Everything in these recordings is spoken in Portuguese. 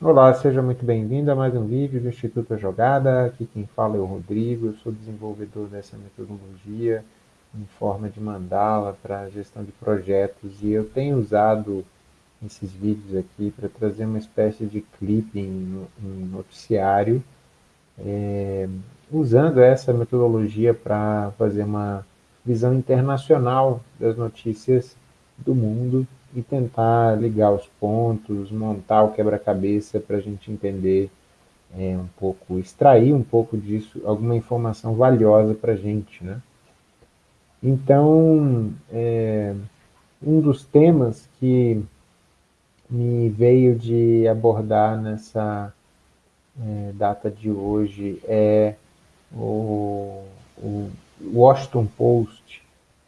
Olá, seja muito bem-vindo a mais um vídeo do Instituto Jogada. Aqui quem fala é o Rodrigo, eu sou desenvolvedor dessa metodologia em forma de mandala para gestão de projetos e eu tenho usado esses vídeos aqui para trazer uma espécie de clipe em, em noticiário, é, usando essa metodologia para fazer uma visão internacional das notícias do mundo e tentar ligar os pontos, montar o quebra-cabeça para a gente entender é, um pouco, extrair um pouco disso, alguma informação valiosa para a gente, né? Então, é, um dos temas que me veio de abordar nessa é, data de hoje é o, o Washington Post,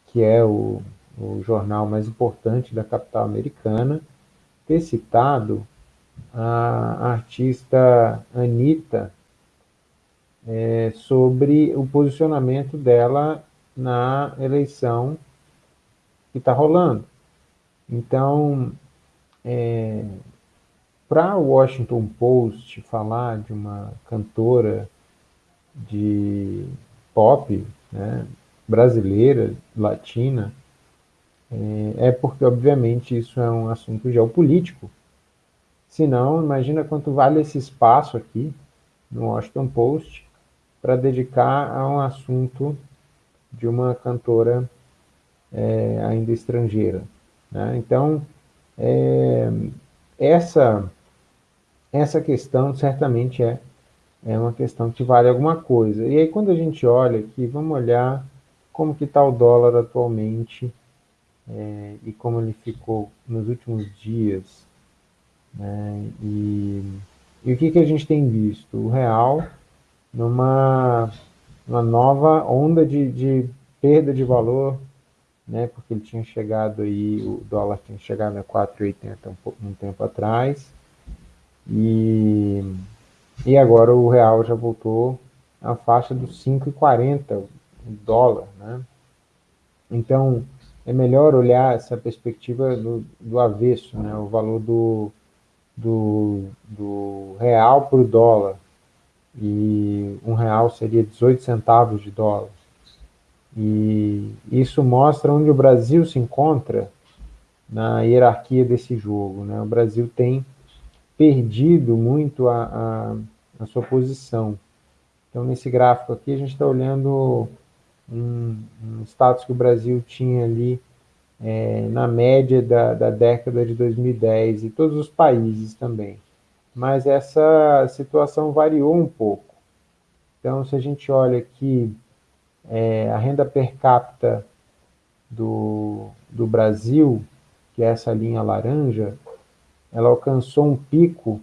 que é o o jornal mais importante da capital americana, ter citado a artista Anitta é, sobre o posicionamento dela na eleição que está rolando. Então, é, para o Washington Post falar de uma cantora de pop né, brasileira, latina, é, é porque, obviamente, isso é um assunto geopolítico. Se não, imagina quanto vale esse espaço aqui no Washington Post para dedicar a um assunto de uma cantora é, ainda estrangeira. Né? Então, é, essa, essa questão certamente é, é uma questão que vale alguma coisa. E aí, quando a gente olha aqui, vamos olhar como que está o dólar atualmente é, e como ele ficou nos últimos dias. Né, e, e, o que, que a gente tem visto? O real numa uma nova onda de, de perda de valor, né, porque ele tinha chegado aí, o dólar tinha chegado a 4,80 um, um tempo atrás, e, e agora o real já voltou à faixa dos 5,40 o dólar, né? Então, é melhor olhar essa perspectiva do, do avesso, né? o valor do, do, do real para o dólar. E um real seria 18 centavos de dólar. E isso mostra onde o Brasil se encontra na hierarquia desse jogo. Né? O Brasil tem perdido muito a, a, a sua posição. Então, nesse gráfico aqui, a gente está olhando um, um status que o Brasil tinha ali é, na média da, da década de 2010 e todos os países também. Mas essa situação variou um pouco. Então, se a gente olha aqui, é, a renda per capita do, do Brasil, que é essa linha laranja, ela alcançou um pico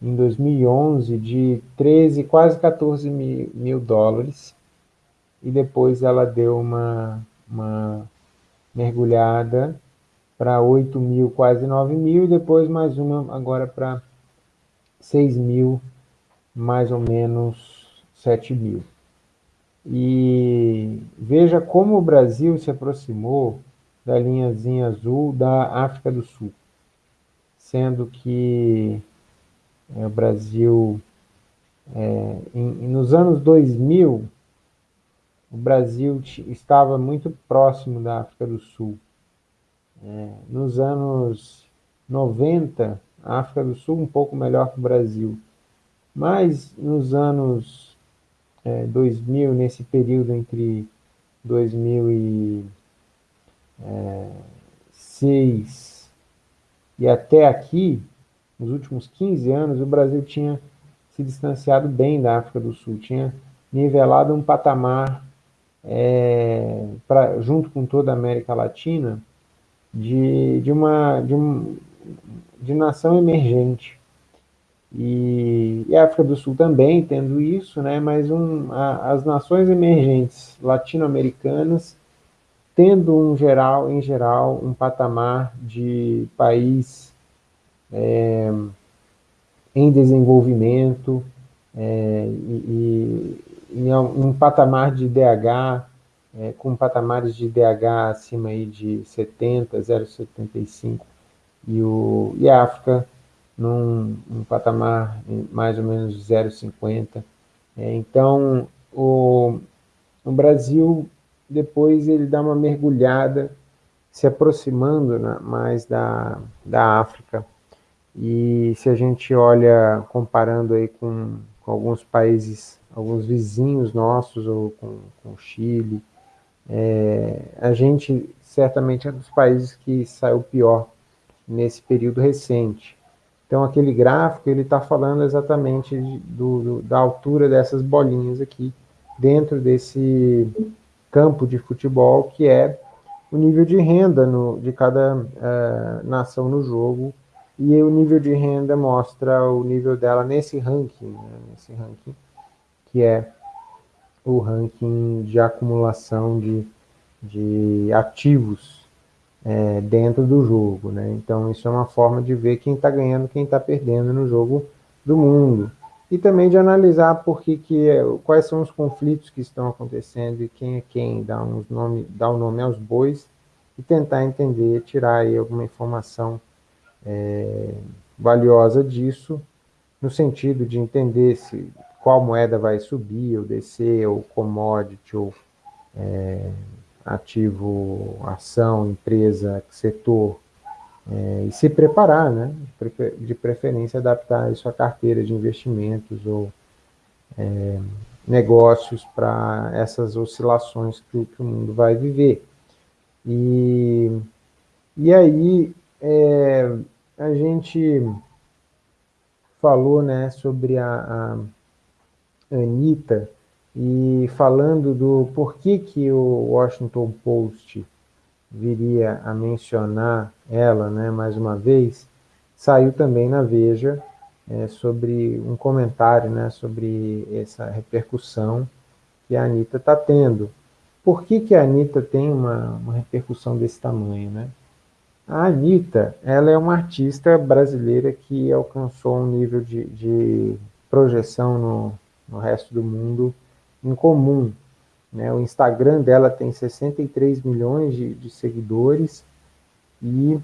em 2011 de 13, quase 14 mil, mil dólares, e depois ela deu uma, uma mergulhada para 8 mil, quase 9 mil, e depois mais uma agora para 6 mil, mais ou menos 7 mil. E veja como o Brasil se aproximou da linhazinha azul da África do Sul, sendo que é, o Brasil, é, em, nos anos 2000, o Brasil estava muito próximo da África do Sul. É, nos anos 90, a África do Sul um pouco melhor que o Brasil. Mas nos anos é, 2000, nesse período entre 2006 é, e até aqui, nos últimos 15 anos, o Brasil tinha se distanciado bem da África do Sul, tinha nivelado um patamar é, pra, junto com toda a América Latina, de, de, uma, de, um, de nação emergente. E, e, a África do Sul também tendo isso, né, mas um, a, as nações emergentes latino-americanas tendo um geral, em geral um patamar de país é, em desenvolvimento é, e, em um patamar de DH, é, com patamares de DH acima aí de 70, 0,75, e, o, e a África num um patamar mais ou menos 0,50. É, então, o, o Brasil, depois ele dá uma mergulhada, se aproximando né, mais da, da África. E se a gente olha, comparando aí com, com alguns países, alguns vizinhos nossos, ou com, com o Chile, é, a gente certamente é dos países que saiu pior nesse período recente. Então, aquele gráfico, ele está falando exatamente do, do, da altura dessas bolinhas aqui, dentro desse campo de futebol, que é o nível de renda no, de cada uh, nação no jogo, e o nível de renda mostra o nível dela nesse ranking, né, nesse ranking, que é o ranking de acumulação de, de ativos é, dentro do jogo. Né? Então, isso é uma forma de ver quem está ganhando quem está perdendo no jogo do mundo. E também de analisar por que, que, é, quais são os conflitos que estão acontecendo e quem é quem, dar, uns nome, o um nome aos bois e tentar entender, tirar aí alguma informação é, valiosa disso, no sentido de entender se qual moeda vai subir ou descer, ou commodity, ou é, ativo, ação, empresa, setor, é, e se preparar, né? de preferência adaptar isso à carteira de investimentos ou é, negócios para essas oscilações que, que, o mundo vai viver. E, e aí é, a gente falou né, sobre a, a Anitta, e falando do porquê que o Washington Post viria a mencionar ela, né, mais uma vez, saiu também na Veja é, sobre um comentário né, sobre essa repercussão que a Anitta está tendo. Por que, que a Anitta tem uma, uma repercussão desse tamanho? Né? A Anitta ela é uma artista brasileira que alcançou um nível de, de projeção no, no resto do mundo em comum. Né? O Instagram dela tem 63 milhões de, de seguidores e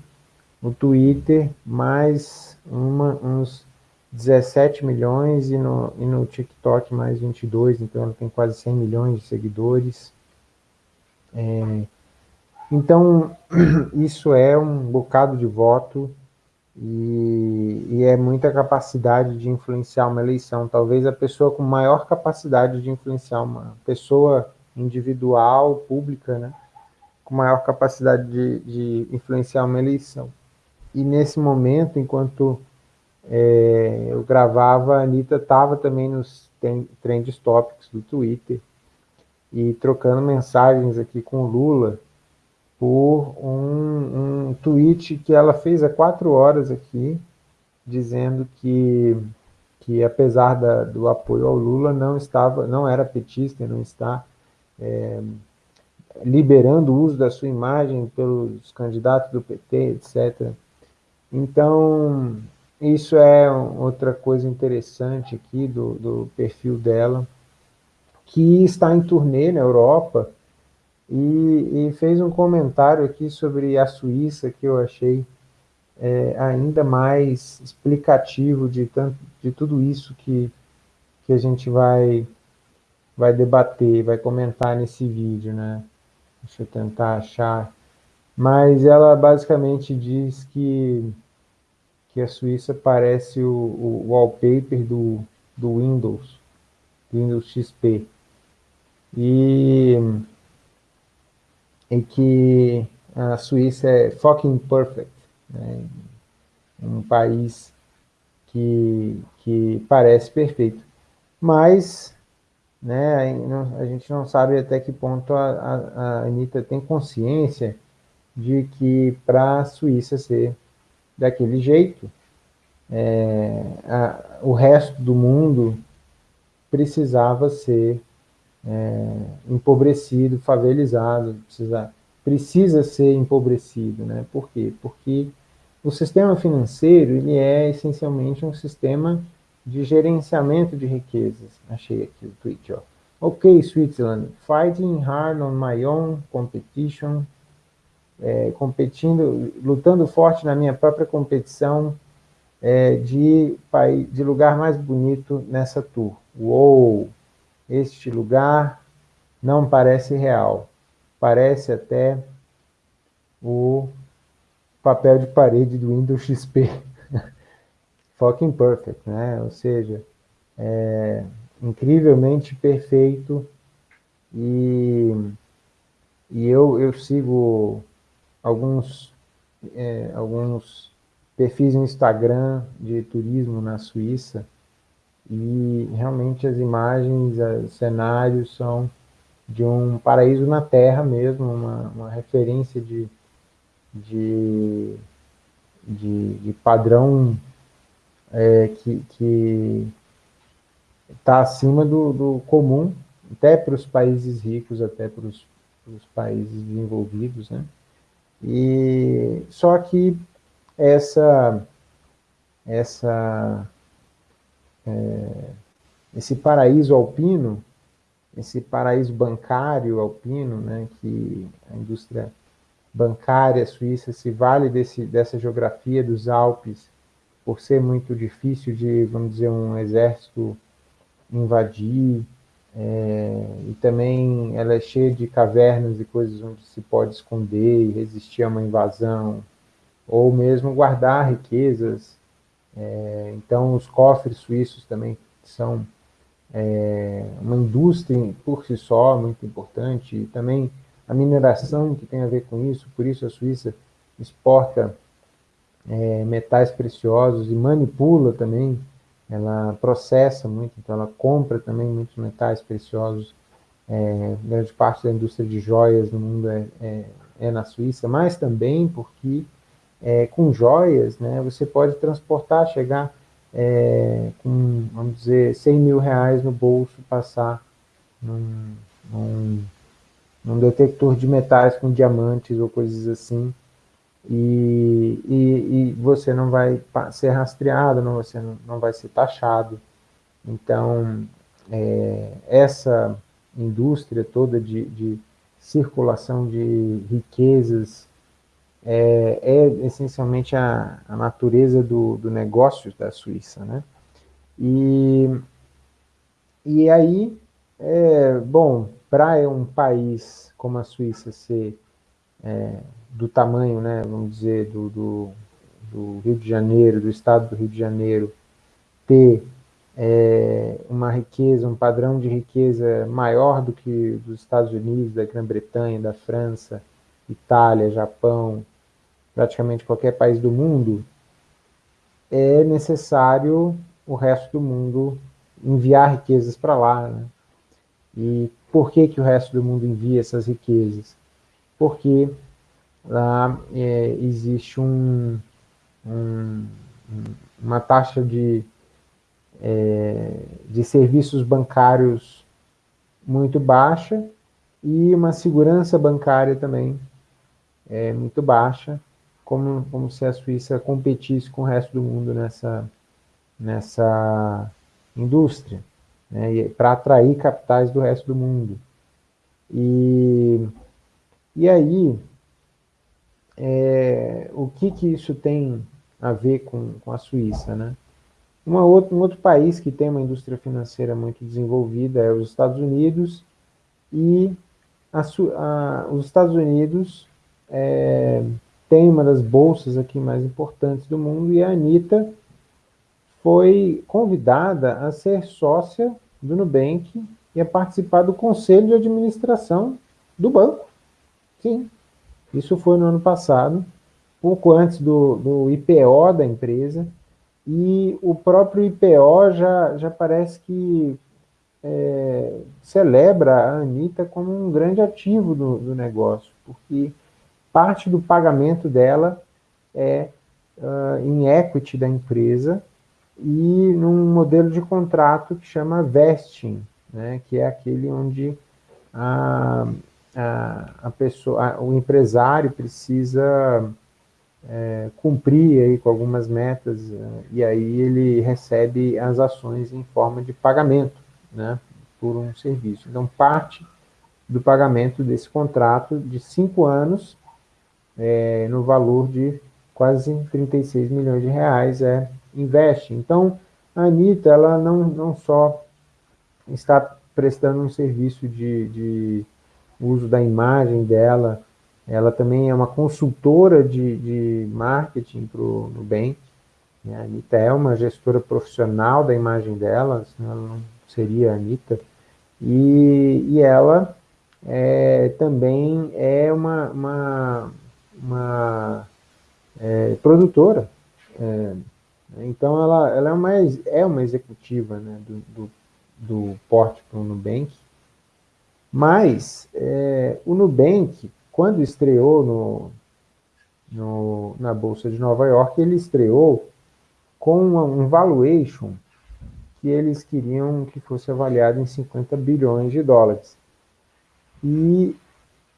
no Twitter mais uma, uns 17 milhões e no, e no TikTok mais 22, então ela tem quase 100 milhões de seguidores. É, então, isso é um bocado de voto e, e, é muita capacidade de influenciar uma eleição. Talvez a pessoa com maior capacidade de influenciar uma pessoa individual, pública, né, com maior capacidade de, de influenciar uma eleição. E nesse momento, enquanto é, eu gravava, a Anitta estava também nos trend topics do Twitter e trocando mensagens aqui com o Lula, por um, um tweet que ela fez há quatro horas aqui, dizendo que, que apesar da, do apoio ao Lula, não estava, não era petista, não está é, liberando o uso da sua imagem pelos candidatos do PT, etc. Então, isso é outra coisa interessante aqui do, do perfil dela, que está em turnê na Europa, e, e, fez um comentário aqui sobre a Suíça que eu achei é, ainda mais explicativo de, tanto, de tudo isso que, que a gente vai, vai debater, vai comentar nesse vídeo, né? Deixa eu tentar achar. Mas ela basicamente diz que, que a Suíça parece o, o wallpaper do, do Windows, do Windows XP. E em que a Suíça é fucking perfect, né? um país que, que parece perfeito. Mas né, a gente não sabe até que ponto a, a, a Anitta tem consciência de que para a Suíça ser daquele jeito, é, a, o resto do mundo precisava ser é, empobrecido, favelizado, precisa, precisa ser empobrecido. Né? Por quê? Porque o sistema financeiro ele é essencialmente um sistema de gerenciamento de riquezas. Achei aqui o tweet. Ó. Ok, Switzerland, fighting hard on my own competition, é, competindo, lutando forte na minha própria competição, é, de, de lugar mais bonito nessa tour. Uou! Este lugar não parece real. Parece até o papel de parede do Windows XP. Fucking perfect, né? Ou seja, é incrivelmente perfeito e, e eu, eu sigo alguns, é, alguns perfis no Instagram de turismo na Suíça e realmente as imagens, os cenários são de um paraíso na Terra mesmo, uma, uma referência de, de, de, de padrão é, que está acima do, do comum, até para os países ricos, até para os países desenvolvidos, né? E só que essa essa é, esse paraíso alpino, esse paraíso bancário alpino, né, que a indústria bancária suíça se vale desse, dessa geografia dos Alpes por ser muito difícil de, vamos dizer, um exército invadir, é, e também ela é cheia de cavernas e coisas onde se pode esconder e resistir a uma invasão, ou mesmo guardar riquezas. É, então, os cofres suíços também são é, uma indústria por si só muito importante, e também a mineração que tem a ver com isso, por isso a Suíça exporta é, metais preciosos e manipula também, ela processa muito, então ela compra também muitos metais preciosos, é, grande parte da indústria de joias no mundo é, é, é na Suíça, mas também porque é, com joias, né, você pode transportar, chegar é, com, vamos dizer, 100 mil reais no bolso, passar num, num, num detector de metais com diamantes ou coisas assim, e, e, e, você não vai ser rastreado, não, você não, não vai ser taxado. Então, é, essa indústria toda de, de circulação de riquezas é, é essencialmente a, a natureza do, do, negócio da Suíça, né? E, e aí, é, bom, para um país como a Suíça ser é, do tamanho, né, vamos dizer, do, do, do, Rio de Janeiro, do estado do Rio de Janeiro, ter é, uma riqueza, um padrão de riqueza maior do que dos Estados Unidos, da Grã-Bretanha, da França, Itália, Japão, praticamente qualquer país do mundo, é necessário o resto do mundo enviar riquezas para lá. Né? E por que, que o resto do mundo envia essas riquezas? Porque lá é, existe um, um, uma taxa de, é, de serviços bancários muito baixa e uma segurança bancária também é, muito baixa, como, como se a Suíça competisse com o resto do mundo nessa, nessa indústria, né, para atrair capitais do resto do mundo. E, e aí, é, o que, que isso tem a ver com, com a Suíça, né? Uma outra, um outro país que tem uma indústria financeira muito desenvolvida é os Estados Unidos, e a, a, os Estados Unidos é, tem uma das bolsas aqui mais importantes do mundo, e a Anitta foi convidada a ser sócia do Nubank e a participar do conselho de administração do banco. Sim, isso foi no ano passado, pouco antes do, do IPO da empresa, e o próprio IPO já, já parece que é, celebra a Anitta como um grande ativo do, do, negócio, porque parte do pagamento dela é uh, em equity da empresa e num modelo de contrato que chama vesting, né, que é aquele onde a, a, a pessoa, a, o empresário precisa é, cumprir aí com algumas metas e aí ele recebe as ações em forma de pagamento, né, por um serviço. Então, parte do pagamento desse contrato de cinco anos é, no valor de quase 36 milhões de reais é, investe. Então, a Anitta, ela não, não só está prestando um serviço de, de uso da imagem dela, ela também é uma consultora de, de marketing para o Nubank. Né? A Anitta é uma gestora profissional da imagem dela, senão ela não seria a Anitta. E, e ela é, também é uma, uma, uma é, produtora. É, então, ela, ela é, uma, é uma executiva né, do, do, do porte para o Nubank. Mas é, o Nubank, quando estreou no, no, na Bolsa de Nova York, ele estreou com um valuation que eles queriam que fosse avaliado em 50 bilhões de dólares. E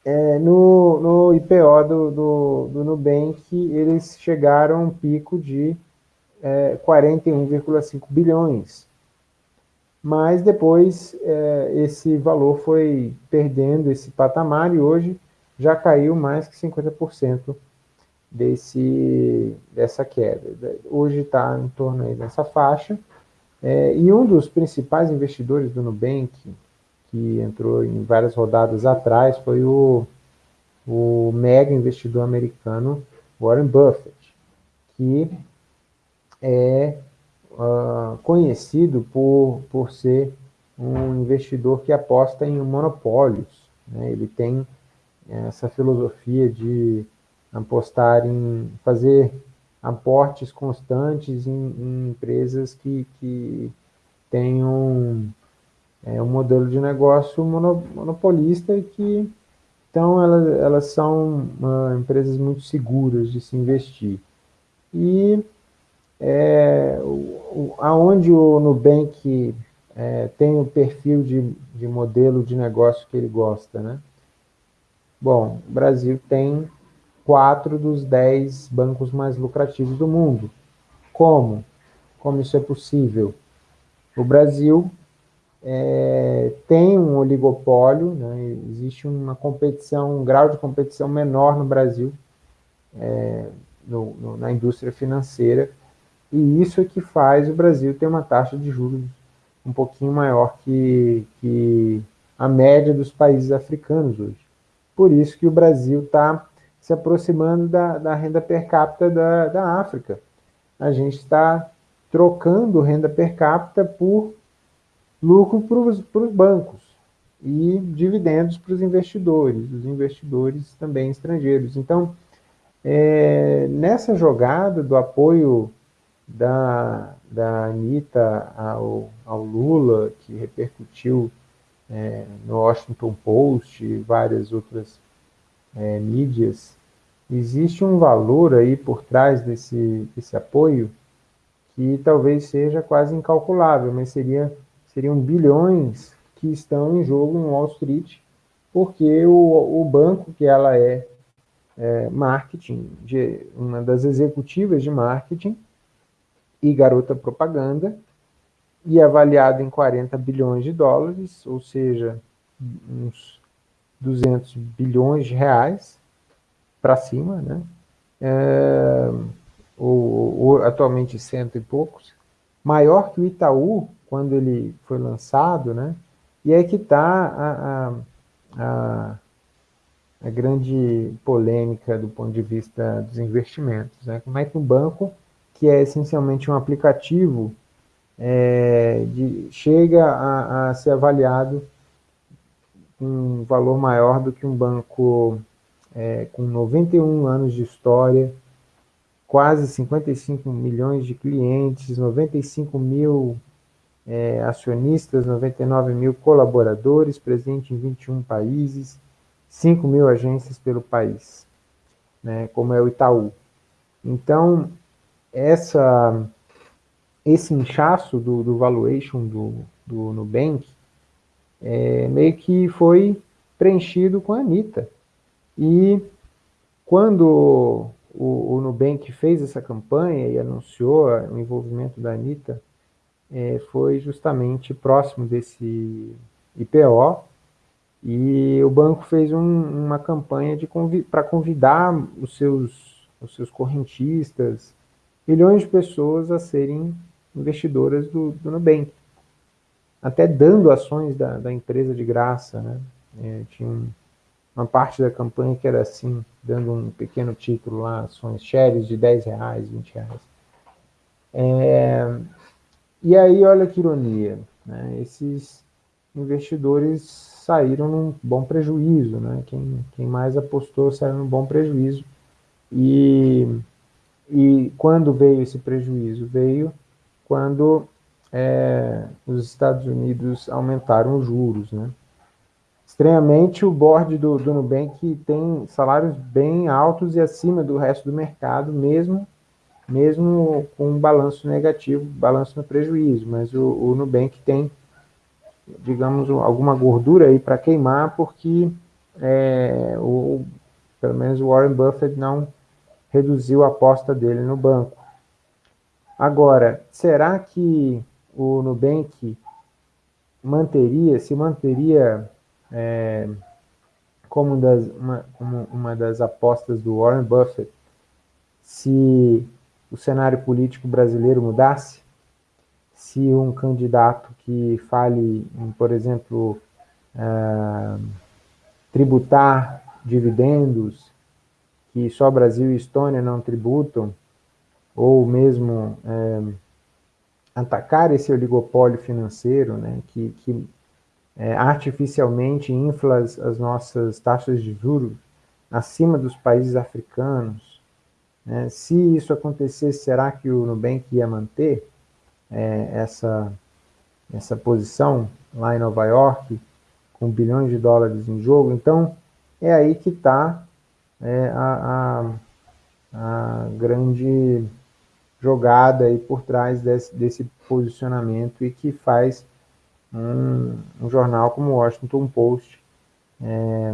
é, no, no IPO do, do, do Nubank, eles chegaram a um pico de é, 41,5 bilhões. Mas depois é, esse valor foi perdendo esse patamar e hoje já caiu mais que 50% desse, dessa queda. Hoje está em torno aí dessa faixa. É, e um dos principais investidores do Nubank, que entrou em várias rodadas atrás, foi o, o mega investidor americano Warren Buffett, que é uh, conhecido por, por ser um investidor que aposta em monopólios. Né? Ele tem essa filosofia de apostar em fazer aportes constantes em, em empresas que, que tenham é, um modelo de negócio monopolista e que então elas, elas são uh, empresas muito seguras de se investir. E é, o, aonde o Nubank é, tem o perfil de, de modelo de negócio que ele gosta, né? Bom, o Brasil tem quatro dos dez bancos mais lucrativos do mundo. Como? Como isso é possível? O Brasil é, tem um oligopólio, né? existe uma competição, um grau de competição menor no Brasil, é, no, no, na indústria financeira, e isso é que faz o Brasil ter uma taxa de juros um pouquinho maior que, que a média dos países africanos hoje. Por isso que o Brasil está se aproximando da, da, renda per capita da, da África. A gente está trocando renda per capita por lucro para os bancos e dividendos para os investidores, os investidores também estrangeiros. Então, é, nessa jogada do apoio da, da Anitta ao, ao Lula, que repercutiu é, no Washington Post e várias outras é, mídias, existe um valor aí por trás desse, desse apoio que talvez seja quase incalculável, mas seria, seriam bilhões que estão em jogo em Wall Street, porque o, o banco que ela é, é marketing, de, uma das executivas de marketing, e garota propaganda, e avaliado em 40 bilhões de dólares, ou seja, uns 200 bilhões de reais para cima, né? É, ou, ou, atualmente cento e poucos, maior que o Itaú, quando ele foi lançado, né? E é que está a, a, a, a, grande polêmica do ponto de vista dos investimentos. Né? Como é que um banco que é essencialmente um aplicativo, é, de, chega a, a, ser avaliado com um valor maior do que um banco é, com 91 anos de história, quase 55 milhões de clientes, 95 mil é, acionistas, 99 mil colaboradores, presente em 21 países, 5 mil agências pelo país, né, como é o Itaú. Então, essa, esse inchaço do, do valuation do, do Nubank é, meio que foi preenchido com a Anitta. E quando o, o Nubank fez essa campanha e anunciou o envolvimento da Anitta, é, foi justamente próximo desse IPO, e o banco fez um, uma campanha convi para convidar os seus os seus correntistas, milhões de pessoas a serem investidoras do, do Nubank, até dando ações da, da empresa de graça, né? É, tinha um, uma parte da campanha que era assim, dando um pequeno título lá, ações shares de 10 reais, 20 reais. É, e aí, olha que ironia, né? esses investidores saíram num bom prejuízo, né? quem, quem mais apostou saiu num bom prejuízo, e, e quando veio esse prejuízo? Veio quando é, os Estados Unidos aumentaram os juros, né? Estranhamente, o board do, do Nubank tem salários bem altos e acima do resto do mercado, mesmo, mesmo com um balanço negativo, balanço no prejuízo. Mas o, o Nubank tem, digamos, alguma gordura aí para queimar, porque é, o, pelo menos o Warren Buffett não reduziu a aposta dele no banco. Agora, será que o Nubank manteria, se manteria é, como, das, uma, como uma das apostas do Warren Buffett, se o cenário político brasileiro mudasse, se um candidato que fale em, por exemplo, uh, tributar dividendos, que só Brasil e Estônia não tributam, ou mesmo é, atacar esse oligopólio financeiro, né, que, que é, artificialmente infla as, nossas taxas de juros acima dos países africanos. Né? Se isso acontecesse, será que o Nubank ia manter é, essa, essa posição lá em Nova York, com bilhões de dólares em jogo? Então, é aí que está é, a, a, a, grande jogada aí por trás desse, desse posicionamento e que faz um, um jornal como o Washington Post é, é,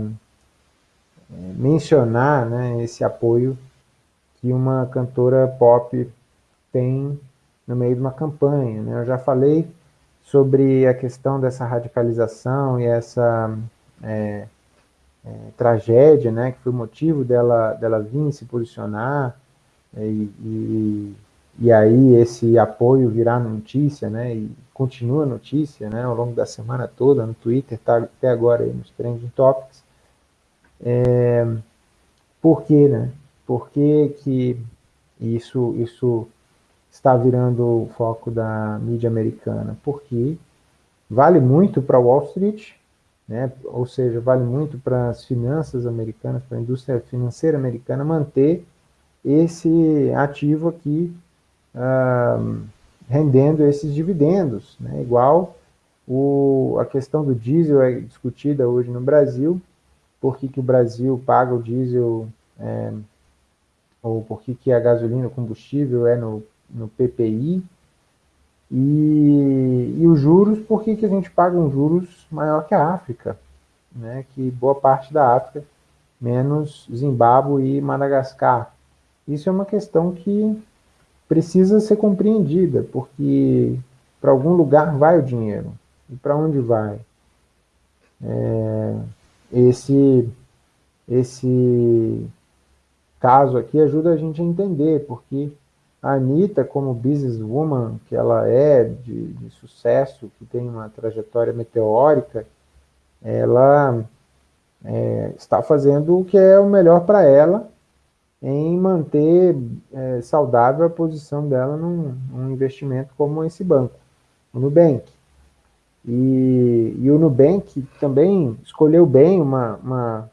mencionar né, esse apoio que uma cantora pop tem no meio de uma campanha. Né? Eu já falei sobre a questão dessa radicalização e essa é, é, tragédia, né, que foi o motivo dela, dela vir se posicionar e, e, e aí esse apoio virar notícia, né, e continua notícia, né, ao longo da semana toda, no Twitter, tá até agora aí nos Trending Topics. É, por quê, né? Por que, que isso, isso está virando o foco da mídia americana? Porque vale muito para Wall Street, né? ou seja, vale muito para as finanças americanas, para a indústria financeira americana manter esse ativo aqui uh, rendendo esses dividendos, né? igual o, a questão do diesel é discutida hoje no Brasil, por que, que o Brasil paga o diesel, é, ou por que, que a gasolina, o combustível é no, no PPI, e, e os juros, por que, que a gente paga um juros maior que a África, né? que boa parte da África, menos Zimbábue e Madagascar. Isso é uma questão que precisa ser compreendida, porque para algum lugar vai o dinheiro. E para onde vai? É, esse, esse caso aqui ajuda a gente a entender, porque a Anitta, como businesswoman que ela é, de, de sucesso, que tem uma trajetória meteórica, ela é, está fazendo o que é o melhor para ela, em manter é, saudável a posição dela num, num, investimento como esse banco, o Nubank. E, e o Nubank também escolheu bem uma, uma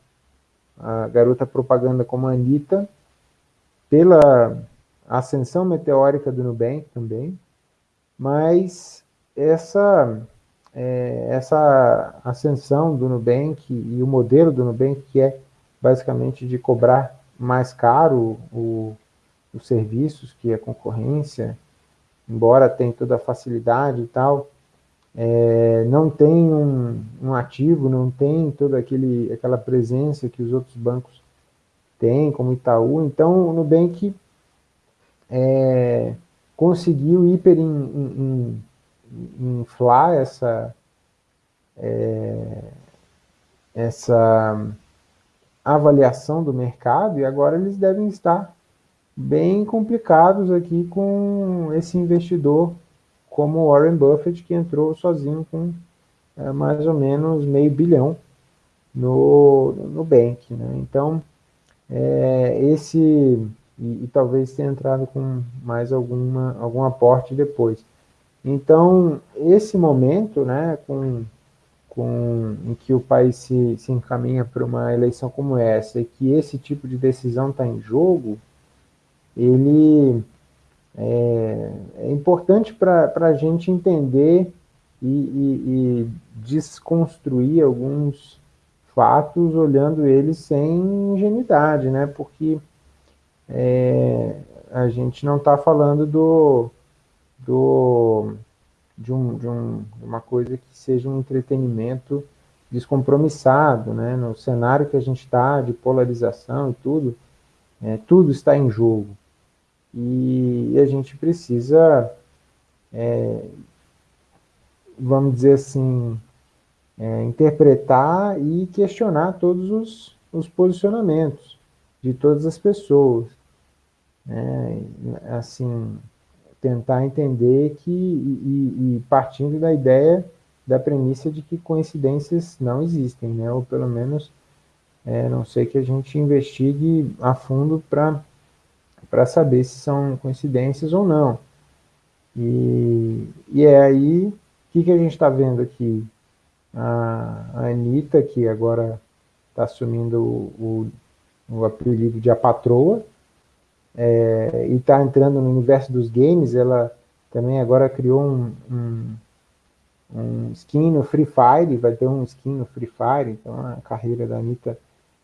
garota propaganda como a Anitta, pela ascensão meteórica do Nubank também, mas essa, é, essa ascensão do Nubank e o modelo do Nubank, que é basicamente de cobrar mais caro o, os serviços que a concorrência, embora tenha toda a facilidade e tal, é, não tem um, um, ativo, não tem toda aquele, aquela presença que os outros bancos têm, como Itaú. Então, o Nubank é, conseguiu hiper in, in, in, inflar essa, é, essa avaliação do mercado e agora eles devem estar bem complicados aqui com esse investidor como Warren Buffett, que entrou sozinho com é, mais ou menos meio bilhão no, no Bank. Né? Então, é, esse, e, e, talvez tenha entrado com mais alguma, algum aporte depois. Então, esse momento, né, com, com, em que o país se, se encaminha para uma eleição como essa, e que esse tipo de decisão está em jogo, ele é, é importante para a gente entender e, e, e, desconstruir alguns fatos olhando eles sem ingenuidade, né? Porque é, a gente não está falando do, do de, um, de um, uma coisa que seja um entretenimento descompromissado, né? No cenário que a gente está de polarização e tudo, é, tudo está em jogo e a gente precisa, é, vamos dizer assim, é, interpretar e questionar todos os, os, posicionamentos de todas as pessoas. Né? Assim, tentar entender que, e, e, partindo da ideia, da premissa de que coincidências não existem, né? ou pelo menos, é, não sei que a gente investigue a fundo para para saber se são coincidências ou não. E, e é aí, o que, que a gente está vendo aqui? A, a Anitta, que agora está assumindo o, o, o, apelido de a patroa, é, e está entrando no universo dos games, ela também agora criou um, um, um skin no Free Fire, vai ter um skin no Free Fire, então a carreira da Anitta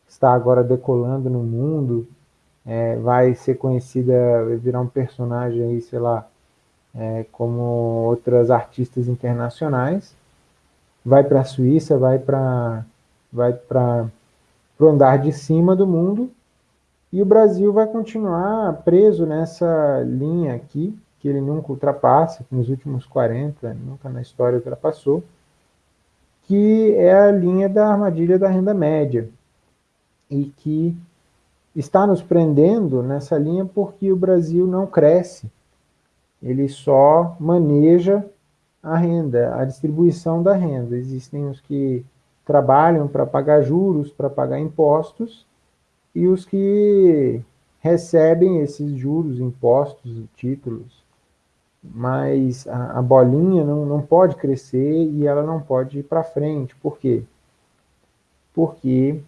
está agora decolando no mundo, é, vai ser conhecida, vai virar um personagem aí, sei lá, é, como outras artistas internacionais, vai para a Suíça, vai para vai para o andar de cima do mundo, e o Brasil vai continuar preso nessa linha aqui, que ele nunca ultrapassa, que nos últimos 40, nunca na história ultrapassou, que é a linha da armadilha da renda média, e que está nos prendendo nessa linha porque o Brasil não cresce. Ele só maneja a renda, a distribuição da renda. Existem os que trabalham para pagar juros, para pagar impostos, e os que recebem esses juros, impostos, títulos. Mas a, a bolinha não, não pode crescer e ela não pode ir para frente. Por quê? Porque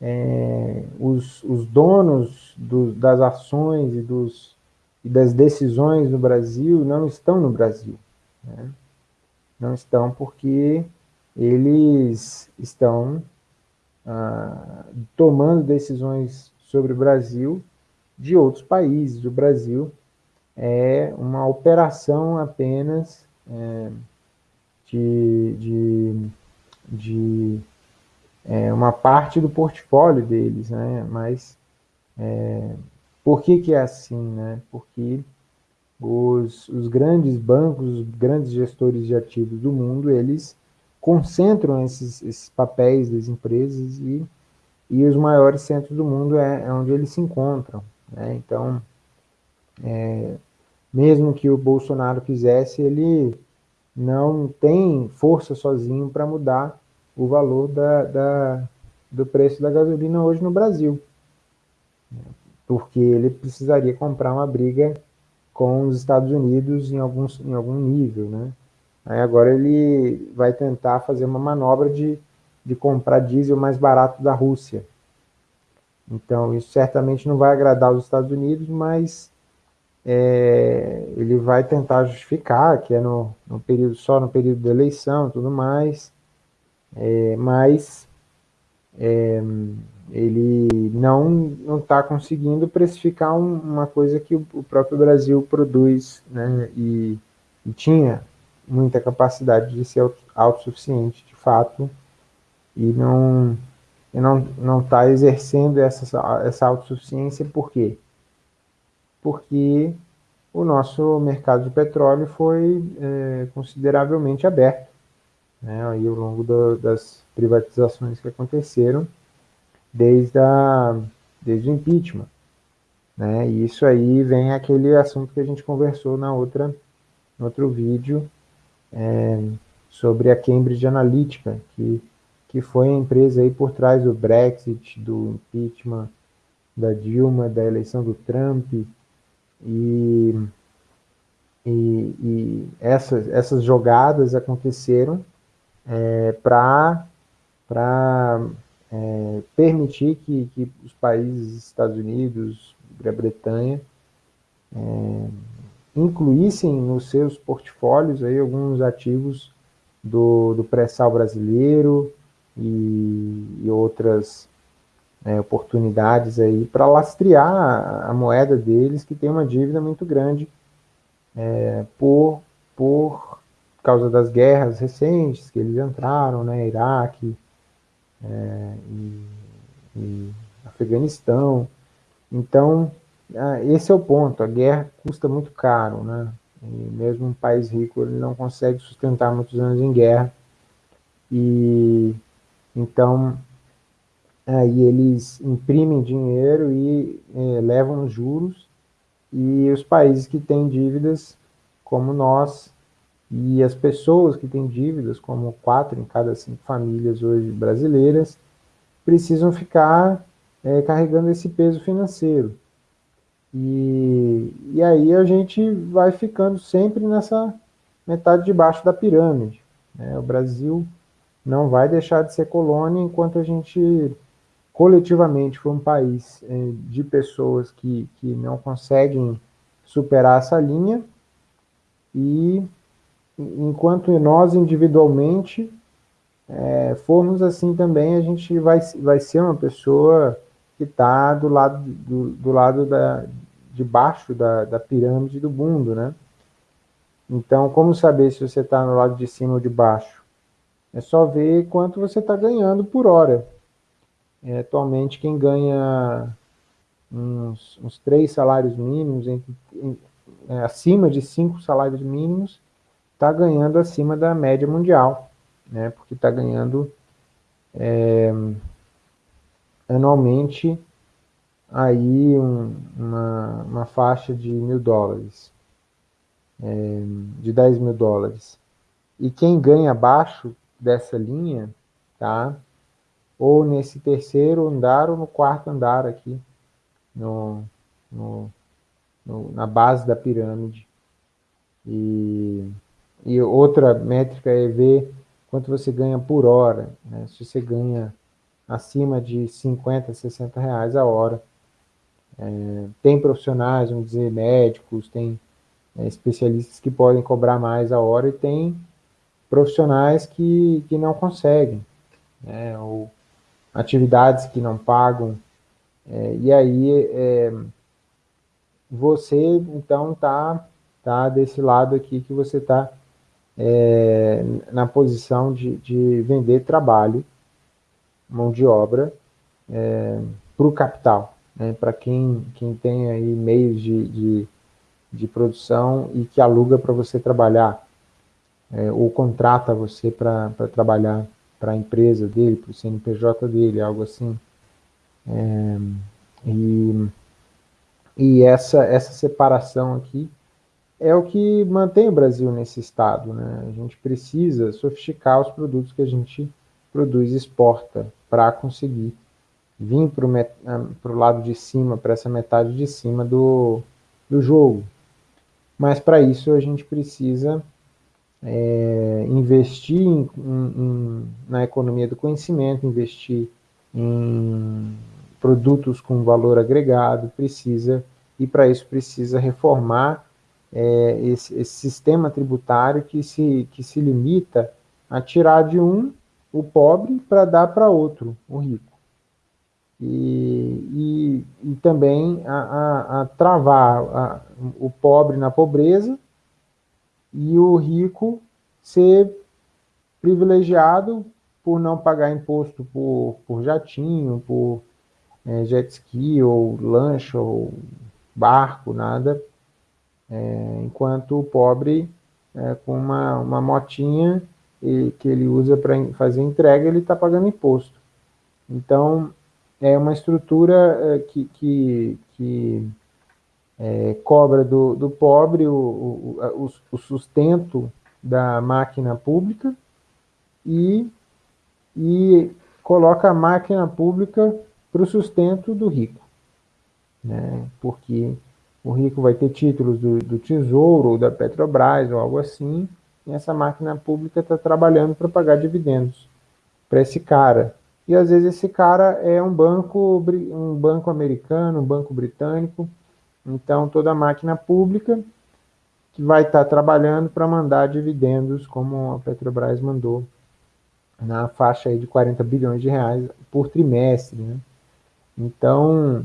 é, os, os, donos do, das ações e, dos, e, das decisões no Brasil não estão no Brasil. Né? Não estão porque eles estão ah, tomando decisões sobre o Brasil de outros países. O Brasil é uma operação apenas é, de, de, de é, uma parte do portfólio deles, né? Mas é, por que que é assim, né? Porque os, os grandes bancos, os grandes gestores de ativos do mundo, eles concentram esses, esses papéis das empresas e, e os maiores centros do mundo é, é onde eles se encontram. Né? Então, é, mesmo que o Bolsonaro quisesse, ele não tem força sozinho para mudar o valor da, da, do preço da gasolina hoje no Brasil. Porque ele precisaria comprar uma briga com os Estados Unidos em, alguns, em algum nível, né? Aí agora ele vai tentar fazer uma manobra de, de comprar diesel mais barato da Rússia. Então, isso certamente não vai agradar os Estados Unidos, mas é, ele vai tentar justificar que é no, no período só no período da eleição e tudo mais é, mas é, ele não está conseguindo precificar um, uma coisa que o, o, próprio Brasil produz né, e, e, tinha muita capacidade de ser autossuficiente de fato e não e não está exercendo essa, essa autossuficiência por quê? Porque o nosso mercado de petróleo foi é, consideravelmente aberto né, aí ao longo do, das privatizações que aconteceram desde, a, desde o impeachment. Né? E isso aí vem aquele assunto que a gente conversou na outra, no outro vídeo, é, sobre a Cambridge Analytica, que, que foi a empresa aí por trás do Brexit, do impeachment da Dilma, da eleição do Trump, e, e, e essas, essas jogadas aconteceram é, para é, permitir que, que os países Estados Unidos, Grã-Bretanha, é, incluíssem nos seus portfólios aí alguns ativos do, do pré-sal brasileiro e, e outras é, oportunidades aí para lastrear a moeda deles, que tem uma dívida muito grande é, por, por causa das guerras recentes que eles entraram, né, Iraque é, e, e Afeganistão. Então, esse é o ponto, a guerra custa muito caro, né? E mesmo um país rico ele não consegue sustentar muitos anos em guerra. E então aí eles imprimem dinheiro e é, levam juros e os países que têm dívidas, como nós, e as pessoas que têm dívidas, como quatro em cada cinco famílias hoje brasileiras, precisam ficar é, carregando esse peso financeiro. E, e aí a gente vai ficando sempre nessa metade de baixo da pirâmide. Né? O Brasil não vai deixar de ser colônia enquanto a gente coletivamente for um país é, de pessoas que, que não conseguem superar essa linha e enquanto nós individualmente é, formos assim também, a gente vai, vai ser uma pessoa que está do lado, do, do lado da, de baixo da, da pirâmide do mundo, né? Então, como saber se você está no lado de cima ou de baixo? É só ver quanto você está ganhando por hora. É, atualmente, quem ganha uns, uns três salários mínimos, entre, em, é, acima de cinco salários mínimos, está ganhando acima da média mundial, né? Porque está ganhando é, anualmente aí um, uma, uma faixa de mil dólares, é, de 10 mil dólares. E quem ganha abaixo dessa linha, tá? Ou nesse terceiro andar ou no quarto andar aqui, no, no, no na base da pirâmide. E, e outra métrica é ver quanto você ganha por hora. Né? Se você ganha acima de 50, 60 reais a hora, é, tem profissionais, vamos dizer, médicos, tem é, especialistas que podem cobrar mais a hora e tem profissionais que, que não conseguem, né, ou atividades que não pagam, é, e aí é, você, então, está tá desse lado aqui que você está é, na posição de, de vender trabalho, mão de obra, é, para o capital né, para quem, quem tem aí meios de, de, de produção e que aluga para você trabalhar, é, ou contrata você para trabalhar para a empresa dele, para o CNPJ dele, algo assim. É, e e essa, essa separação aqui é o que mantém o Brasil nesse estado. Né? A gente precisa sofisticar os produtos que a gente produz e exporta para conseguir vir para o ah, lado de cima, para essa metade de cima do, do jogo. Mas para isso a gente precisa é, investir em, em, na economia do conhecimento, investir em produtos com valor agregado, precisa, e para isso precisa reformar é, esse, esse, sistema tributário que se, que se limita a tirar de um o pobre para dar para outro, o rico. E, e, e também a, a, a travar a, o pobre na pobreza e o rico ser privilegiado por não pagar imposto por, por jatinho, por é, jet ski, ou lancha, ou barco, nada, é, enquanto o pobre, é, com uma, uma motinha e, que ele usa para fazer entrega, ele está pagando imposto. Então, é uma estrutura é, que, que, que é, cobra do, do pobre o, o, o, sustento da máquina pública e, e coloca a máquina pública para o sustento do rico. Né? Porque o rico vai ter títulos do, do Tesouro, ou da Petrobras, ou algo assim, e essa máquina pública está trabalhando para pagar dividendos para esse cara. E às vezes esse cara é um banco, um banco americano, um banco britânico, então toda a máquina pública que vai estar tá trabalhando para mandar dividendos, como a Petrobras mandou, na faixa aí de 40 bilhões de reais por trimestre. Né? Então,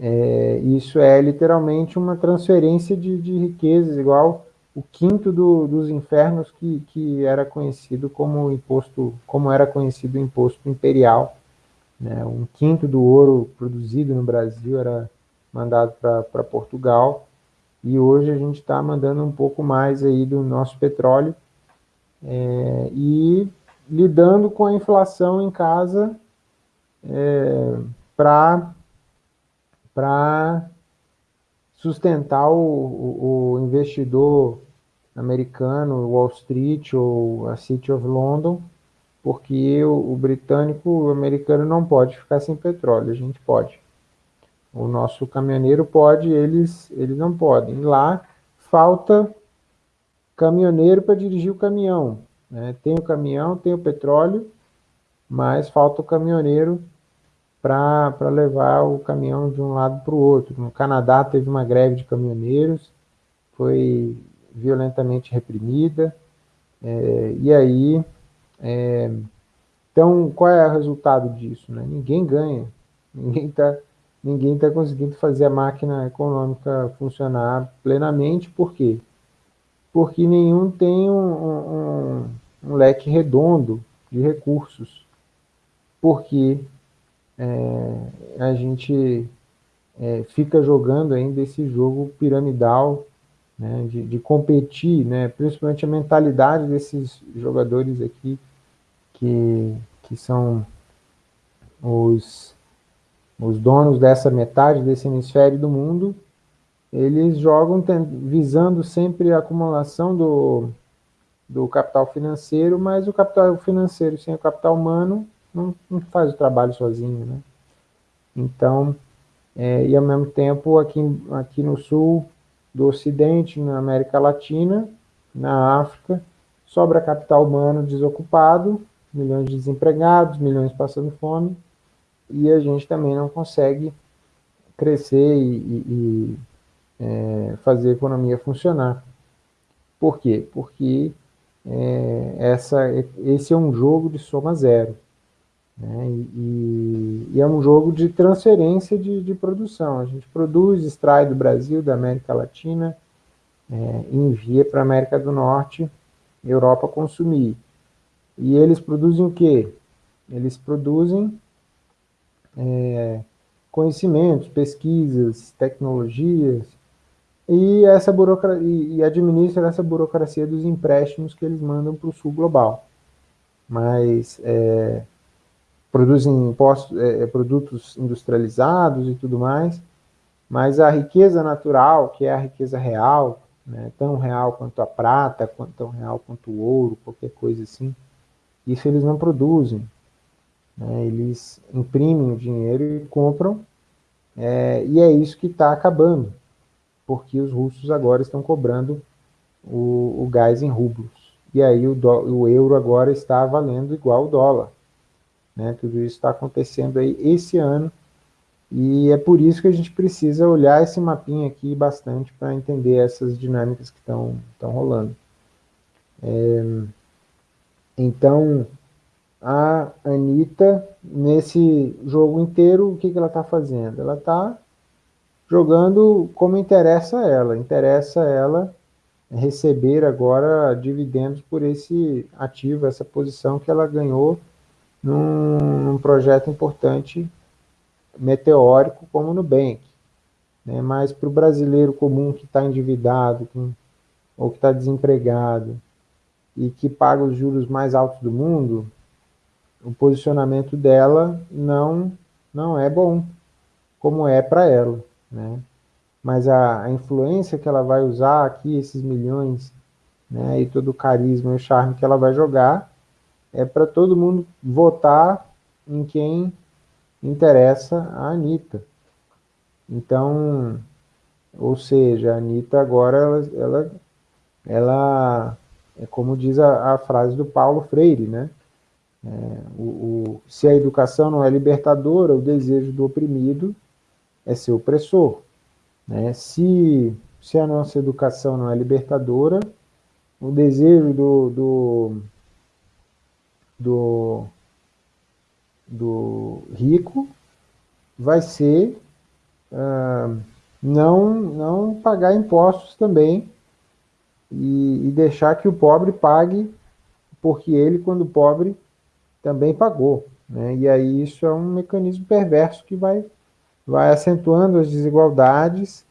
é, isso é literalmente uma transferência de, de riquezas, igual o quinto do, dos infernos que, que era conhecido como imposto, como era conhecido o imposto imperial. Né? Um quinto do ouro produzido no Brasil era mandado para Portugal, e hoje a gente está mandando um pouco mais aí do nosso petróleo, é, e lidando com a inflação em casa é, para sustentar o, o, o investidor americano, Wall Street ou a City of London, porque o, o, britânico, o americano não pode ficar sem petróleo, a gente pode. O nosso caminhoneiro pode, eles, eles não podem. Lá falta caminhoneiro para dirigir o caminhão. Né? Tem o caminhão, tem o petróleo, mas falta o caminhoneiro para levar o caminhão de um lado para o outro. No Canadá teve uma greve de caminhoneiros, foi violentamente reprimida, é, e aí, é, então, qual é o resultado disso? Né? Ninguém ganha, ninguém está ninguém tá conseguindo fazer a máquina econômica funcionar plenamente, por quê? Porque nenhum tem um, um, um leque redondo de recursos, porque é, a gente é, fica jogando ainda esse jogo piramidal né, de, de, competir, né, principalmente a mentalidade desses jogadores aqui, que, que são os, os donos dessa metade desse hemisfério do mundo, eles jogam visando sempre a acumulação do, do capital financeiro, mas o capital financeiro sem o capital humano não, não faz o trabalho sozinho, né? Então, é, e ao mesmo tempo aqui, aqui no sul, do Ocidente, na América Latina, na África, sobra capital humano desocupado, milhões de desempregados, milhões passando fome, e a gente também não consegue crescer e, e, e é, fazer a economia funcionar. Por quê? Porque é, essa, esse é um jogo de soma zero. Né? E, e, é um jogo de transferência de, de, produção. A gente produz, extrai do Brasil, da América Latina, é, envia para a América do Norte, Europa consumir. E eles produzem o quê? Eles produzem é, conhecimentos, pesquisas, tecnologias, e, essa burocracia, e administra essa burocracia dos empréstimos que eles mandam para o sul global. Mas é, produzem impostos, é, é, produtos industrializados e tudo mais, mas a riqueza natural, que é a riqueza real, né, tão real quanto a prata, tão real quanto o ouro, qualquer coisa assim, isso eles não produzem. Né, eles imprimem o dinheiro e compram, é, e é isso que está acabando, porque os russos agora estão cobrando o, o gás em rublos. E aí o, do, o euro agora está valendo igual o dólar. Né? Tudo isso está acontecendo aí esse ano, e é por isso que a gente precisa olhar esse mapinha aqui bastante para entender essas dinâmicas que estão rolando. É, então, a Anitta, nesse jogo inteiro, o que, que ela está fazendo? Ela está jogando como interessa ela. Interessa ela receber agora dividendos por esse ativo, essa posição que ela ganhou num, num projeto importante meteórico como o Nubank. Né? Mas para o brasileiro comum que está endividado ou que está desempregado e que paga os juros mais altos do mundo, o posicionamento dela não, não é bom, como é para ela. Né? mas a, a influência que ela vai usar aqui, esses milhões, né, e todo o carisma e o charme que ela vai jogar, é para todo mundo votar em quem interessa a Anitta. Então, ou seja, a Anitta agora, ela, ela, ela é como diz a, a, frase do Paulo Freire, né? É, o, o, se a educação não é libertadora, o desejo do oprimido é ser opressor. Né? Se, se a nossa educação não é libertadora, o desejo do, do, do, do rico vai ser não, não pagar impostos também e, e deixar que o pobre pague, porque ele, quando pobre, também pagou. Né? E aí isso é um mecanismo perverso que vai, vai acentuando as desigualdades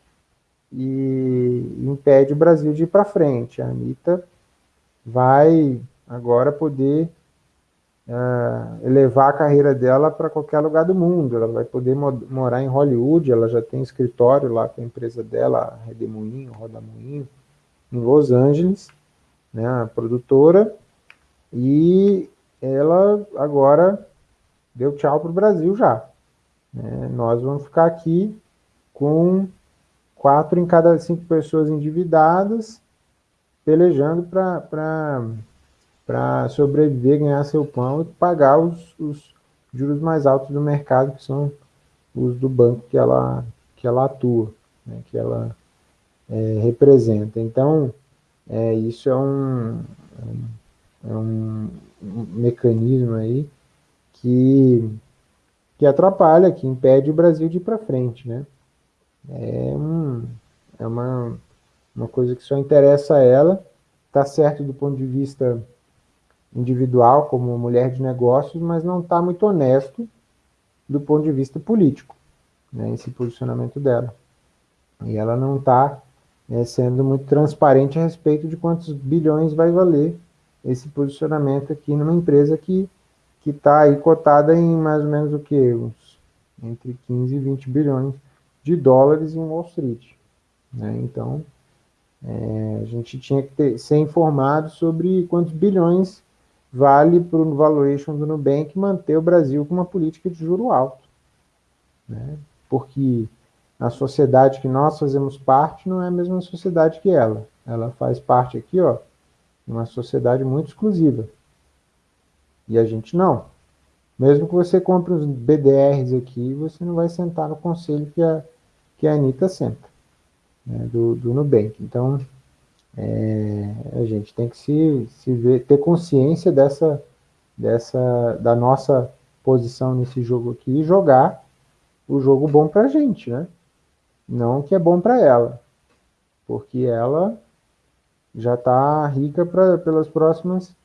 e impede o Brasil de ir para frente. A Anitta vai agora poder uh, elevar a carreira dela para qualquer lugar do mundo. Ela vai poder mo morar em Hollywood, ela já tem escritório lá com a empresa dela, Redemoinho, Rodamoinho, em Los Angeles, né, a produtora, e ela agora deu tchau para o Brasil já. Né? Nós vamos ficar aqui com quatro em cada cinco pessoas endividadas, pelejando para sobreviver, ganhar seu pão e pagar os, os, juros mais altos do mercado, que são os do banco que ela, que ela atua, né, que ela é, representa. Então, é, isso é um, é um mecanismo aí que, que atrapalha, que impede o Brasil de ir para frente, né? É, um, é uma, uma coisa que só interessa a ela, está certo do ponto de vista individual, como mulher de negócios, mas não está muito honesto do ponto de vista político, né, esse posicionamento dela. E ela não está né, sendo muito transparente a respeito de quantos bilhões vai valer esse posicionamento aqui numa empresa que está aí cotada em mais ou menos o que? Entre 15 e 20 bilhões de dólares em Wall Street. Né? Então, é, a gente tinha que ter, ser informado sobre quantos bilhões vale para o valuation do Nubank manter o Brasil com uma política de juro alto. Né? Porque a sociedade que nós fazemos parte não é a mesma sociedade que ela. Ela faz parte aqui, ó, uma sociedade muito exclusiva. E a gente não. Mesmo que você compre os BDRs aqui, você não vai sentar no conselho que a, que a Anitta senta, né, do, do Nubank. Então, é, a gente tem que se, se ver, ter consciência dessa, dessa, da nossa posição nesse jogo aqui e jogar o jogo bom para a gente, né? Não que é bom para ela, porque ela já está rica pra, pelas próximas,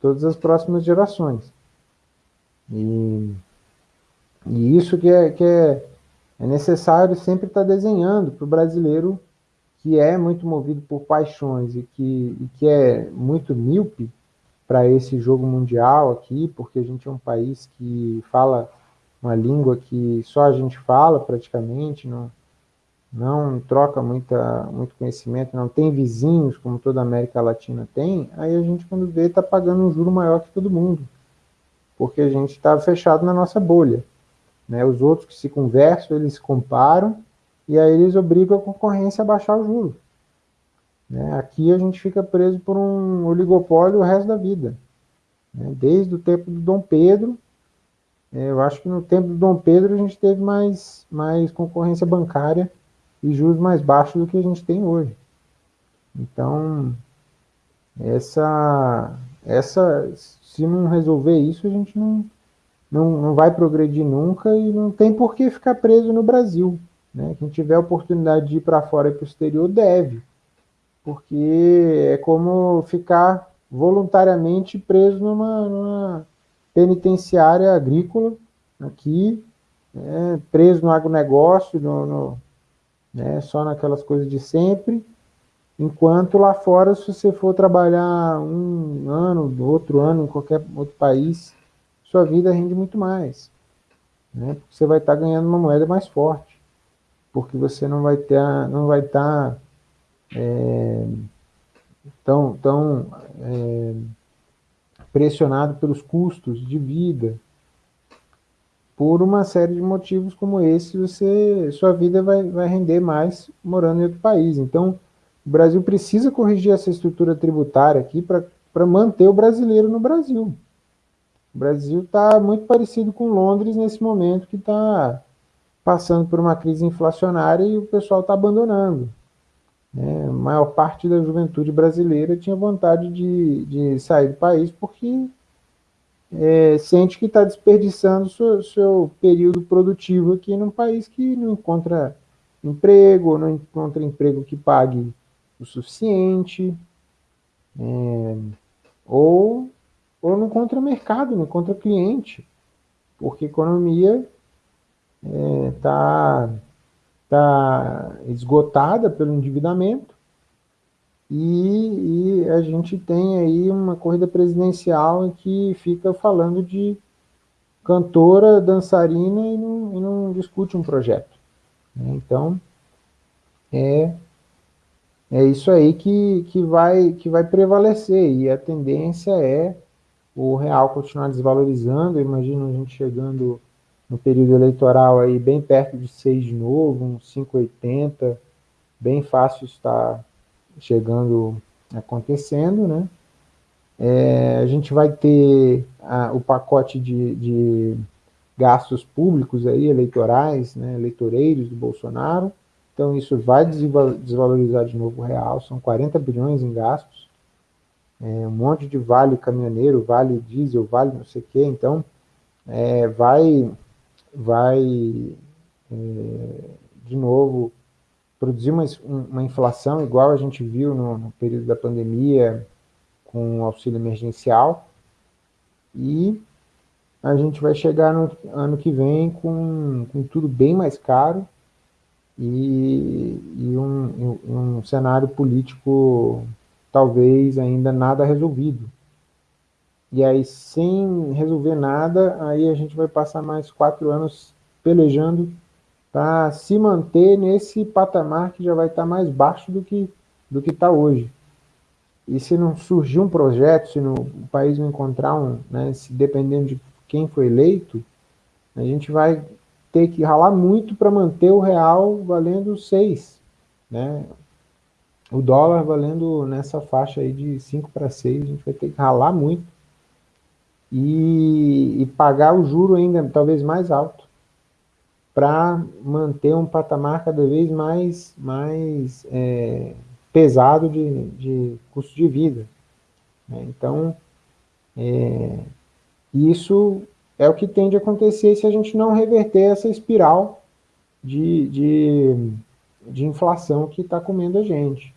todas as próximas gerações. E, e isso que é, que é é necessário sempre estar desenhando para o brasileiro que é muito movido por paixões e que, e que é muito míope para esse jogo mundial aqui, porque a gente é um país que fala uma língua que só a gente fala praticamente, não, não troca muita, muito conhecimento, não tem vizinhos como toda a América Latina tem, aí a gente quando vê está pagando um juro maior que todo mundo, porque a gente está fechado na nossa bolha. Né? Os outros que se conversam, eles comparam, e aí eles obrigam a concorrência a baixar o juro. Né? Aqui a gente fica preso por um oligopólio o resto da vida. Né? Desde o tempo do Dom Pedro, é, eu acho que no tempo do Dom Pedro a gente teve mais, mais concorrência bancária e juros mais baixos do que a gente tem hoje. Então, essa, essa, se não resolver isso, a gente não, não, não vai progredir nunca e não tem por que ficar preso no Brasil. Né? Quem tiver oportunidade de ir para fora e para o exterior deve, porque é como ficar voluntariamente preso numa, numa penitenciária agrícola aqui, né? preso no agronegócio, no, no, né? só naquelas coisas de sempre, enquanto lá fora, se você for trabalhar um ano, outro ano, em qualquer outro país, sua vida rende muito mais. Né? Porque você vai estar ganhando uma moeda mais forte. Porque você não vai ter, não vai estar é, tão, tão é, pressionado pelos custos de vida. Por uma série de motivos como esse, você, sua vida vai, vai render mais morando em outro país. Então, o Brasil precisa corrigir essa estrutura tributária aqui para manter o brasileiro no Brasil. O Brasil está muito parecido com Londres nesse momento que está passando por uma crise inflacionária e o pessoal está abandonando. Né? A maior parte da juventude brasileira tinha vontade de, de sair do país porque é, sente que está desperdiçando seu, seu período produtivo aqui num país que não encontra emprego, não encontra emprego que pague o suficiente, é, ou, ou não encontra mercado, não encontra cliente, porque economia está é, tá esgotada pelo endividamento e, e, a gente tem aí uma corrida presidencial em que fica falando de cantora, dançarina e não, e não discute um projeto. Né? Então, é, é isso aí que, que, vai, que vai prevalecer e a tendência é o real continuar desvalorizando, imagino a gente chegando no período eleitoral aí bem perto de 6 de novo, uns 5,80, bem fácil está chegando, acontecendo, né? É, a gente vai ter a, o pacote de, de, gastos públicos aí, eleitorais, né, eleitoreiros do Bolsonaro, então isso vai desvalorizar de novo o real, são 40 bilhões em gastos, é, um monte de vale caminhoneiro, vale diesel, vale não sei o quê, então é, vai vai, é, de novo, produzir uma, uma inflação igual a gente viu no, no período da pandemia com o auxílio emergencial e a gente vai chegar no ano que vem com, com tudo bem mais caro e, e um, um cenário político talvez ainda nada resolvido. E aí, sem resolver nada, aí a gente vai passar mais quatro anos pelejando para se manter nesse patamar que já vai estar tá mais baixo do que do que está hoje. E se não surgir um projeto, se no, o país não encontrar um, né, se dependendo de quem foi eleito, a gente vai ter que ralar muito para manter o real valendo 6, né? O dólar valendo nessa faixa aí de 5 para 6, a gente vai ter que ralar muito e, e pagar o juro ainda talvez mais alto para manter um patamar cada vez mais, mais é, pesado de, de custo de vida. Né? Então, é, isso é o que tende a acontecer se a gente não reverter essa espiral de, de, de inflação que está comendo a gente.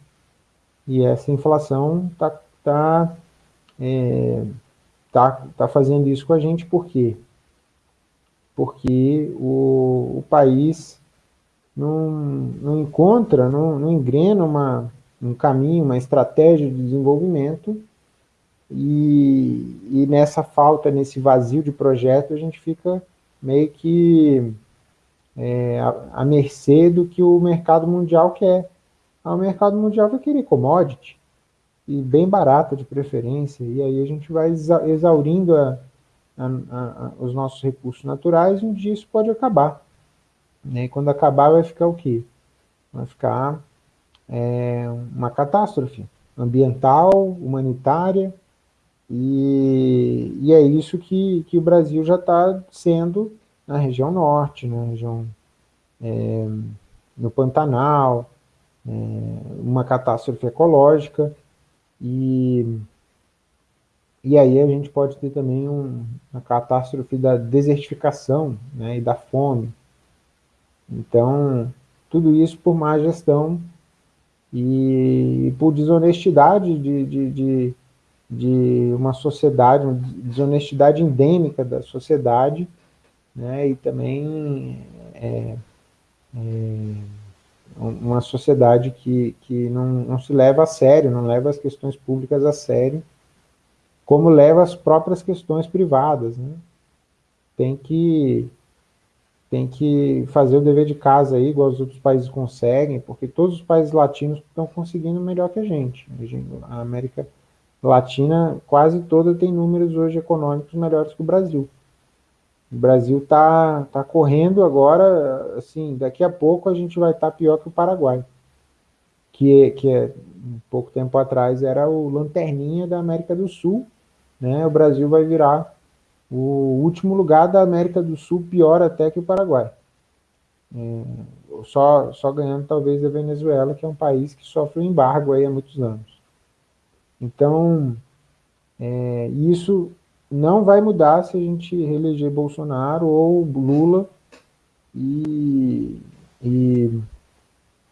E essa inflação está tá, é, tá, tá fazendo isso com a gente por quê? Porque o, o país não, não encontra, não, não engrena uma, um caminho, uma estratégia de desenvolvimento e, e nessa falta, nesse vazio de projeto, a gente fica meio que é, à mercê do que o mercado mundial quer. Ah, o mercado mundial vai querer commodity, e bem barata de preferência, e aí a gente vai exaurindo a, a, a, os nossos recursos naturais e um dia isso pode acabar. Né? E quando acabar vai ficar o quê? Vai ficar é, uma catástrofe ambiental, humanitária, e, e é isso que, que o Brasil já está sendo na região norte, na região é, no Pantanal, é, uma catástrofe ecológica, e, e aí a gente pode ter também um, uma catástrofe da desertificação né, e da fome. Então, tudo isso por má gestão e por desonestidade de, de, de, de uma sociedade, uma desonestidade endêmica da sociedade, né, e também é, é, uma sociedade que, que não, não se leva a sério, não leva as questões públicas a sério, como leva as próprias questões privadas. Né? Tem, que, tem que fazer o dever de casa aí, igual os outros países conseguem, porque todos os países latinos estão conseguindo melhor que a gente. A América Latina quase toda tem números hoje econômicos melhores que o Brasil. O Brasil está tá correndo agora, assim, daqui a pouco a gente vai estar tá pior que o Paraguai, que, que é, um pouco tempo atrás era o lanterninha da América do Sul, né? O Brasil vai virar o último lugar da América do Sul, pior até que o Paraguai. É, só, só ganhando talvez a Venezuela, que é um país que sofre um embargo aí há muitos anos. Então, é, isso não vai mudar se a gente reeleger Bolsonaro ou Lula e, e,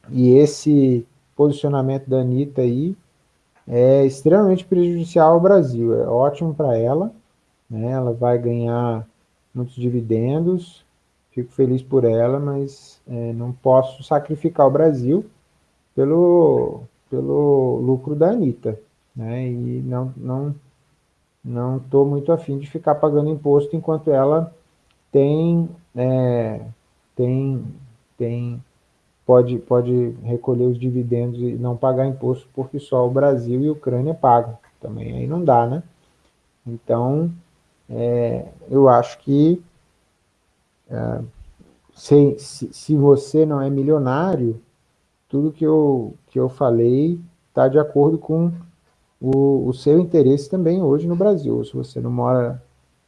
e esse posicionamento da Anitta aí é extremamente prejudicial ao Brasil. É ótimo para ela, né? ela vai ganhar muitos dividendos, fico feliz por ela, mas é, não posso sacrificar o Brasil pelo, pelo lucro da Anitta. Né? E não, não não estou muito afim de ficar pagando imposto enquanto ela tem, é, tem, tem pode, pode recolher os dividendos e não pagar imposto porque só o Brasil e a Ucrânia pagam. Também aí não dá, né? Então, é, eu acho que é, se, se, se, você não é milionário, tudo que eu, que eu falei está de acordo com o, o seu interesse também hoje no Brasil. Se você não mora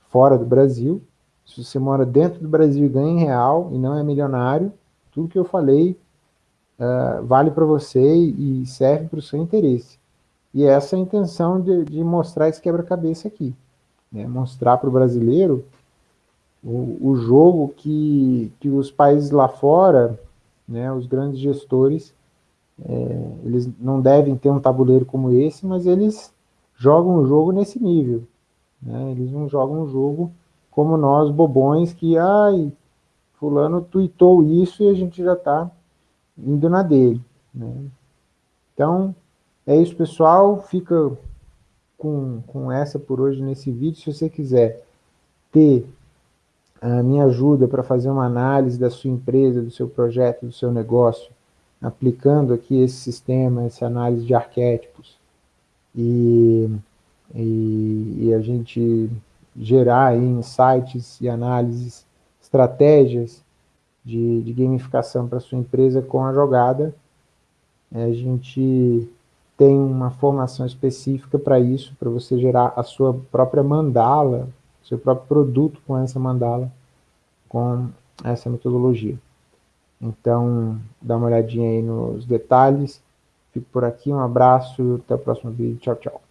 fora do Brasil, se você mora dentro do Brasil e ganha em real e não é milionário, tudo que eu falei uh, vale para você e serve para o seu interesse. E essa é a intenção de, de mostrar esse quebra-cabeça aqui. Né? Mostrar para o brasileiro o, jogo que, que os países lá fora, né, os grandes gestores, é, eles não devem ter um tabuleiro como esse, mas eles jogam o jogo nesse nível. Né? Eles não jogam o jogo como nós, bobões, que, ai, fulano tweetou isso e a gente já está indo na dele. Né? Então, é isso, pessoal. Fica com, com essa por hoje nesse vídeo. Se você quiser ter a minha ajuda para fazer uma análise da sua empresa, do seu projeto, do seu negócio, aplicando aqui esse sistema, essa análise de arquétipos, e, e, e a gente gerar insights e análises, estratégias de, de gamificação para sua empresa com a jogada, a gente tem uma formação específica para isso, para você gerar a sua própria mandala, seu próprio produto com essa mandala, com essa metodologia. Então, dá uma olhadinha aí nos detalhes. Fico por aqui, um abraço, até o próximo vídeo. Tchau, tchau.